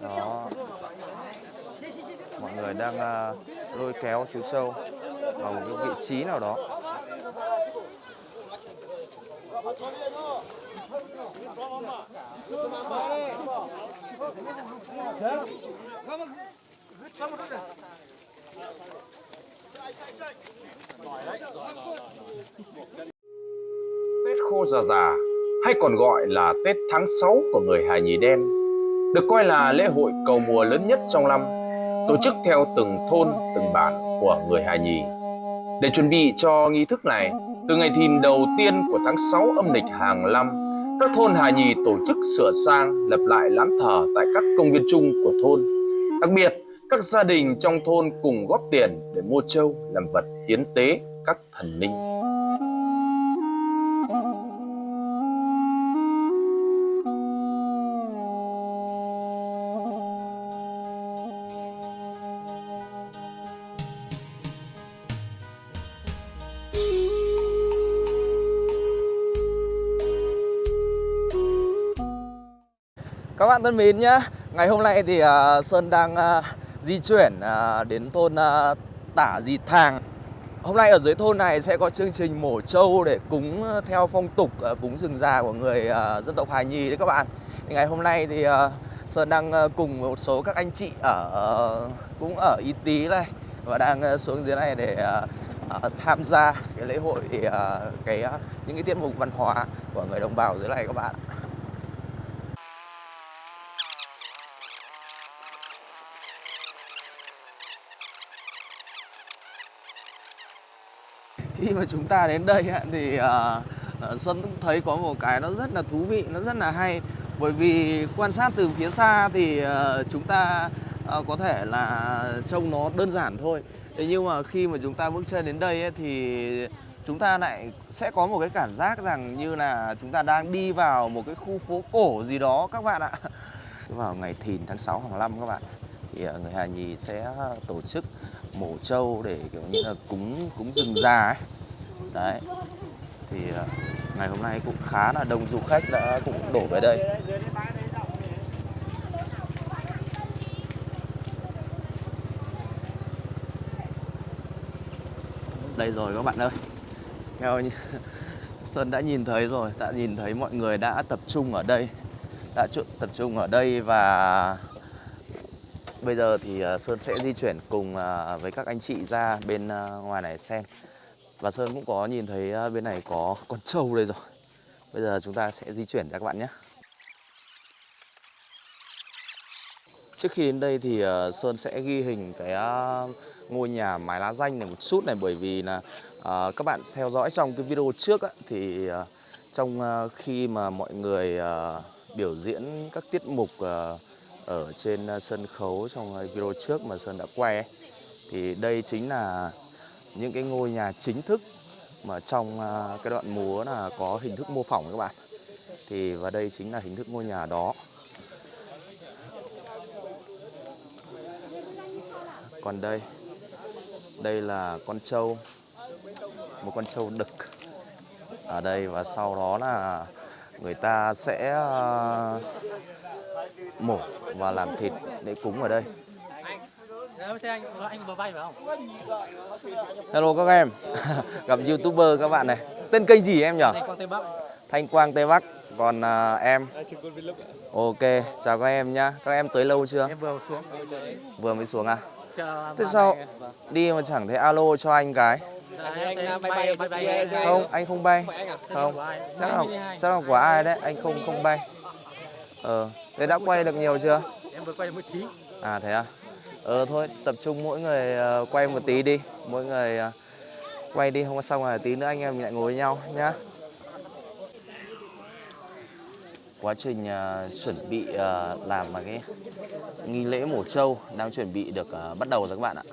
Đó. Mọi người đang à, lôi kéo chú sâu vào một cái vị trí nào đó. Khô Già Già hay còn gọi là Tết tháng 6 của người Hà Nhì Đen được coi là lễ hội cầu mùa lớn nhất trong năm, tổ chức theo từng thôn, từng bản của người Hà Nhì. Để chuẩn bị cho nghi thức này, từ ngày thìn đầu tiên của tháng 6 âm lịch hàng năm, các thôn Hà Nhì tổ chức sửa sang, lập lại lán thờ tại các công viên chung của thôn. Đặc biệt, các gia đình trong thôn cùng góp tiền để mua trâu làm vật hiến tế các thần linh. Bạn thân mến nhá, ngày hôm nay thì uh, Sơn đang uh, di chuyển uh, đến thôn uh, Tả Dì Thàng. Hôm nay ở dưới thôn này sẽ có chương trình mổ trâu để cúng theo phong tục uh, cúng rừng già của người uh, dân tộc Hà Nhì đấy các bạn. Thì ngày hôm nay thì uh, Sơn đang uh, cùng một số các anh chị ở uh, cũng ở Y Tý này và đang uh, xuống dưới này để uh, uh, tham gia cái lễ hội uh, cái uh, những cái tiết mục văn hóa của người đồng bào dưới này các bạn. Khi mà chúng ta đến đây thì ờ, ờ, Sơn cũng thấy có một cái nó rất là thú vị, nó rất là hay. Bởi vì quan sát từ phía xa thì ờ, chúng ta có thể là trông nó đơn giản thôi. Thế nhưng mà khi mà chúng ta bước chân đến đây ấy, thì chúng ta lại sẽ có một cái cảm giác rằng như là chúng ta đang đi vào một cái khu phố cổ gì đó các bạn ạ. Vào ngày thìn tháng 6 hàng năm các bạn thì người Hà Nhì sẽ tổ chức mổ trâu để kiểu như là cúng cúng rừng già ấy đấy. Thì ờ, ngày hôm nay cũng khá là đông du khách đã cũng đổ về đây. Đây rồi các bạn ơi. Theo như Sơn đã nhìn thấy rồi, đã nhìn thấy mọi người đã tập trung ở đây, đã tập trung ở đây và Bây giờ thì ờ, Sơn sẽ di chuyển cùng ờ, với các anh chị ra bên ngoài này xem. Và Sơn cũng có nhìn thấy à, bên này có con trâu đây rồi. Bây giờ chúng ta sẽ di chuyển ra các bạn nhé. Trước khi đến đây thì à, Sơn sẽ ghi hình cái à, ngôi nhà mái lá danh này một chút này Bởi vì là các bạn theo dõi trong cái video trước thì trong khi mà mọi người biểu diễn các tiết mục ở trên sân khấu trong video trước mà Sơn đã quay ấy, thì đây chính là những cái ngôi nhà chính thức mà trong à, cái đoạn múa là có hình thức mô phỏng các bạn. Thì và đây chính là hình thức ngôi nhà đó. Còn đây đây là con trâu, một con trâu đực. Ở đây và sau đó là người ta sẽ à, mổ và làm thịt để cúng ở đây Đấy, thế anh anh vừa vay phải không? Hello các em Gặp youtuber các bạn này Tên kênh gì em nhỉ? Anh Quang Tây Bắc. Thanh Quang Tây Bắc Còn à, em Ok chào các em nhá Các em tới lâu chưa? Em vừa xuống. Vừa mới xuống à? Thế sao đi mà chẳng thấy alo cho anh cái Dạ. Không anh không bay Tên Không ai? chắc là, chắc là của ai đấy Anh không không bay Ờ Thế đã quay được nhiều chưa? Em vừa quay được một tí. À thế à? Ờ thôi, tập trung mỗi người ờ, quay một tí đi. Mỗi người ờ, quay đi, không có xong rồi tí nữa anh em mình lại ngồi với nhau nhá. Quá trình ờ, chuẩn bị làm mà cái nghi lễ mổ trâu đang chuẩn bị được bắt đầu rồi các bạn ạ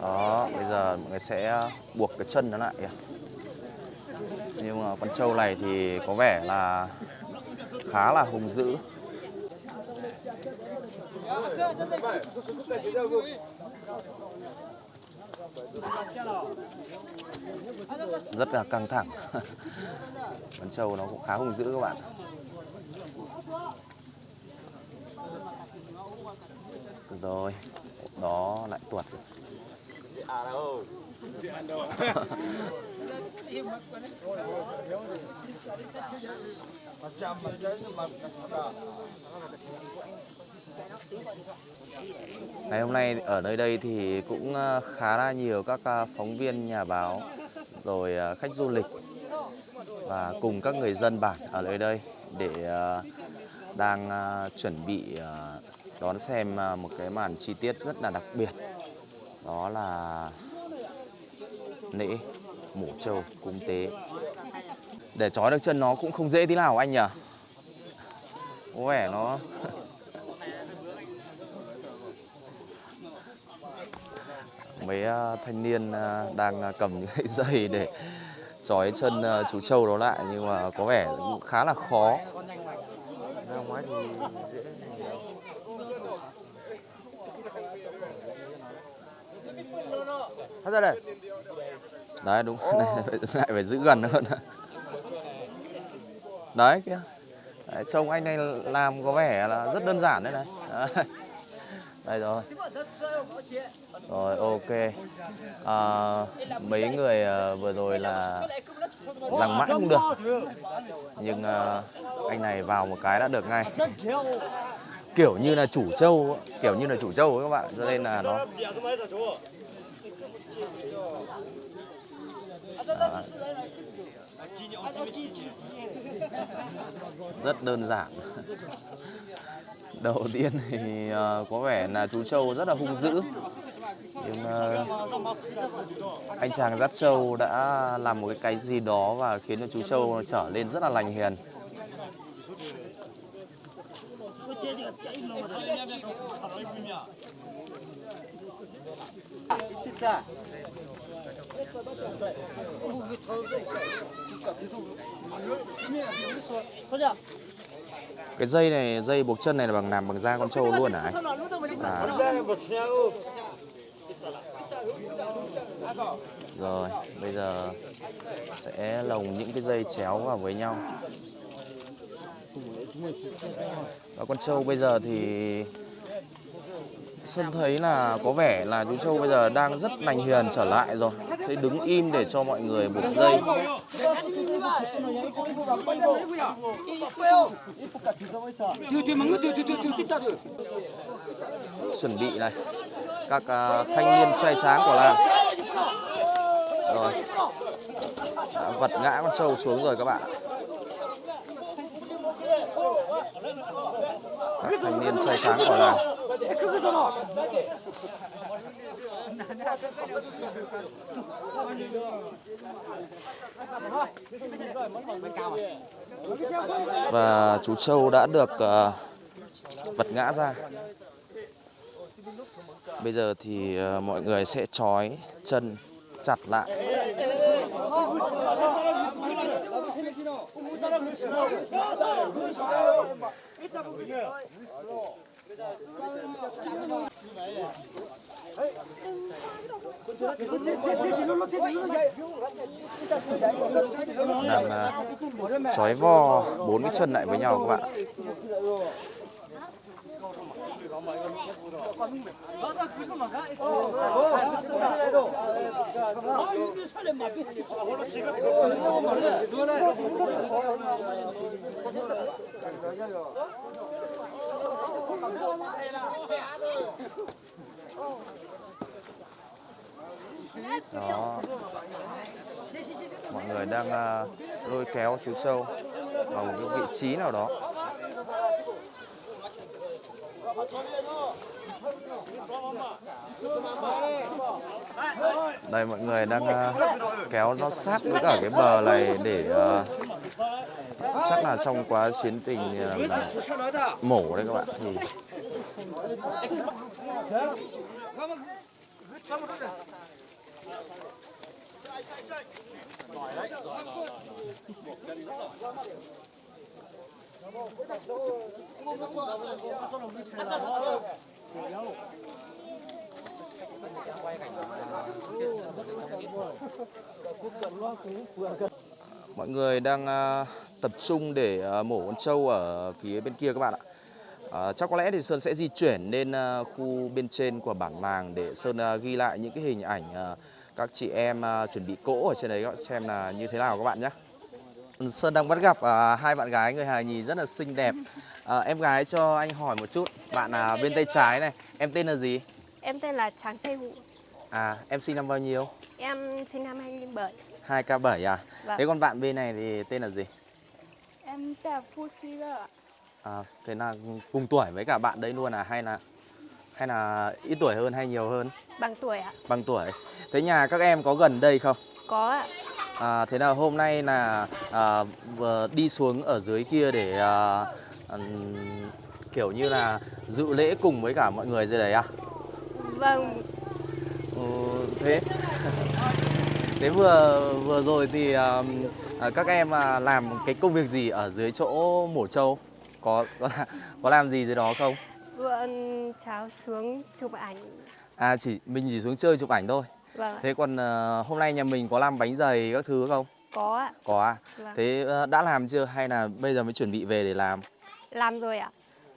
đó, bây giờ mọi người sẽ buộc cái chân nó lại kìa. Nhưng mà con trâu này thì có vẻ là khá là hùng dữ rất là căng thẳng. Con trâu nó cũng khá hung dữ các bạn. Rồi, đó lại tuột. Ngày hôm nay ở nơi đây thì cũng ờ, khá là nhiều các ờ, phóng viên, nhà báo, rồi ờ, khách du lịch và cùng các người dân bản ở nơi đây để đang chuẩn bị đón xem một cái màn chi tiết rất là đặc biệt. Đó là lễ mổ trâu cúng tế. Để trói được chân nó cũng không dễ tí nào anh nhỉ? Có vẻ nó mấy à, thanh niên à, đang à, cầm những cái dây để trói chân chú trâu đó lại nhưng mà có vẻ cũng khá là khó. Ra ra đây. đấy đúng này, lại phải giữ gần hơn đấy kia trông anh này làm có vẻ là rất đơn giản đấy này. Đấy, đây rồi. Rồi ok. À, mấy người ờ, vừa rồi là lằng mãi không được. Nhưng ờ, anh này vào một cái đã được ngay. Kiểu như là chủ trâu kiểu như là chủ trâu ấy các bạn. Cho nên là nó rất đơn giản đầu tiên thì uh, có vẻ là chú trâu rất là hung dữ. Nhưng uh, anh chàng dắt trâu đã làm một cái cái gì đó và khiến cho chú trâu trở lên rất là lành hiền cái dây này dây buộc chân này là bằng làm bằng da con trâu luôn hả anh? À, rồi bây giờ sẽ lồng những cái dây chéo vào với nhau. Và con trâu bây giờ thì sơn thấy là có vẻ là chú Châu bây giờ đang rất lành hiền trở lại rồi. Thấy đứng im để cho mọi người buộc dây Chuẩn bị này. Các uh, thanh niên trai tráng của làng. Rồi. Đã vật ngã con trâu xuống rồi các bạn Các thanh niên trai tráng của làng. Và chú Châu đã được ờ, vật ngã ra. Bây giờ thì ờ, mọi người sẽ trói chân chặt lại. Làm à, trói vo bốn cái chân lại với nhau các bạn. Đó. Mọi người đang uh, lôi kéo chú sâu vào một cái vị trí nào đó. Đây mọi người đang uh, kéo nó sát với cả cái bờ này để uh, chắc là trong quá chiến tình ờ, là mổ đấy các bạn. Thì Mọi người đang à, tập trung để à, mổ con trâu ở phía bên kia các bạn ạ. À, chắc có lẽ thì Sơn sẽ di chuyển lên à, khu bên trên của bản làng để Sơn ghi lại những cái hình ảnh các chị em à, chuẩn bị cỗ ở trên đấy các bạn xem là như thế nào các bạn nhé. Sơn đang bắt gặp à, hai bạn gái người hài nhì rất là xinh đẹp. À, em gái cho anh hỏi một chút, bạn à, bên tay trái này, em tên là gì? Em tên là Tráng Tây Vũ. À, em sinh năm bao nhiêu? Em sinh năm 2007. 2K7 à? Vâng. Thế còn bạn bên này thì tên là gì? Em tên là Phu ạ. À, thế là cùng tuổi với cả bạn đấy luôn à hay là hay là ít tuổi hơn hay nhiều hơn? Bằng tuổi ạ. Bằng tuổi. Thế nhà các em có gần đây không? Có ạ. À, thế nào hôm nay là à, vừa đi xuống ở dưới kia để à, ừm, kiểu như là dự lễ cùng với cả mọi người dưới đấy à? Vâng, Ừ, thế thế vừa vừa rồi thì à, à, các em à, làm cái công việc gì ở dưới chỗ mổ trâu? Có có, là- có làm gì dưới đó không? Vừa cháu xuống chụp ảnh. À chỉ mình chỉ xuống chơi chụp ảnh thôi. Vâng. Thế còn ờ, hôm nay nhà mình có làm bánh dày các thứ không? có ạ. Có à? Vâng. Thế ờ, đã làm chưa hay là bây giờ mới chuẩn bị về để làm? Làm rồi ạ.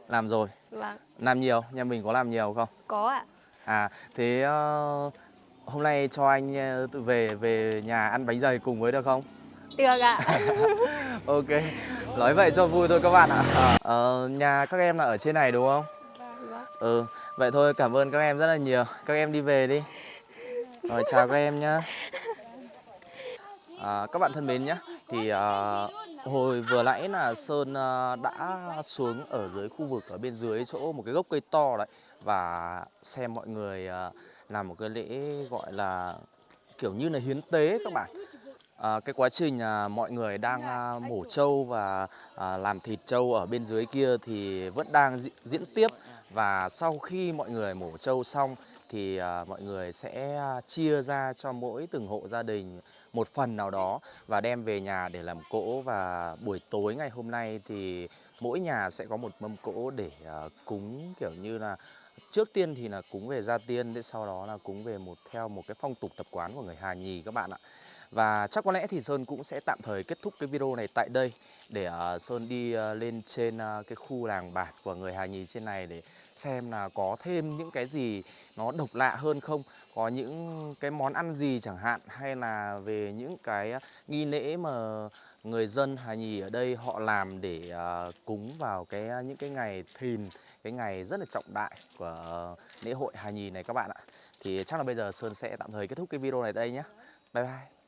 Làm rồi. Vâng, Làm nhiều, nhà mình có làm nhiều không? có ạ. À thế ờ, hôm nay cho anh tự về về nhà ăn bánh dày cùng với được không? Được ạ. Ok. Nói vậy cho vui thôi các bạn ạ. Ờ, nhà các em là ở trên này đúng không? Ừ, vậy thôi cảm ơn các em rất là nhiều. Các em đi về đi. Rồi chào các em nhé. À, các bạn thân mến nhé. Thì à, hồi vừa nãy là Sơn à, đã xuống ở dưới khu vực ở bên dưới chỗ một cái gốc cây to đấy và xem mọi người à, làm một cái lễ gọi là kiểu như là hiến tế các bạn. À, cái quá trình à, mọi người đang à, mổ trâu và à, làm thịt trâu ở bên dưới kia thì vẫn đang diễn tiếp và sau khi mọi người mổ trâu xong thì à, mọi người sẽ à, chia ra cho mỗi từng hộ gia đình một phần nào đó và đem về nhà để làm cỗ và buổi tối ngày hôm nay thì mỗi nhà sẽ có một mâm cỗ để à, cúng kiểu như là trước tiên thì là cúng về gia tiên, để sau đó là cúng về một theo một cái phong tục tập quán của người Hà Nhì các bạn ạ. Và chắc có lẽ thì Sơn cũng sẽ tạm thời kết thúc cái video này tại đây để Sơn đi lên trên cái khu làng bản của người Hà Nhì trên này để xem là có thêm những cái gì nó độc lạ hơn không? Có những cái món ăn gì chẳng hạn hay là về những cái à, nghi lễ mà người dân Hà Nhì ở đây họ làm để uh, cúng vào cái à, những cái ngày thìn cái ngày rất là trọng đại của lễ hội Hà Nhì này các bạn ạ. Thì chắc là bây giờ Sơn sẽ tạm thời kết thúc cái video này đây nhé bye bye.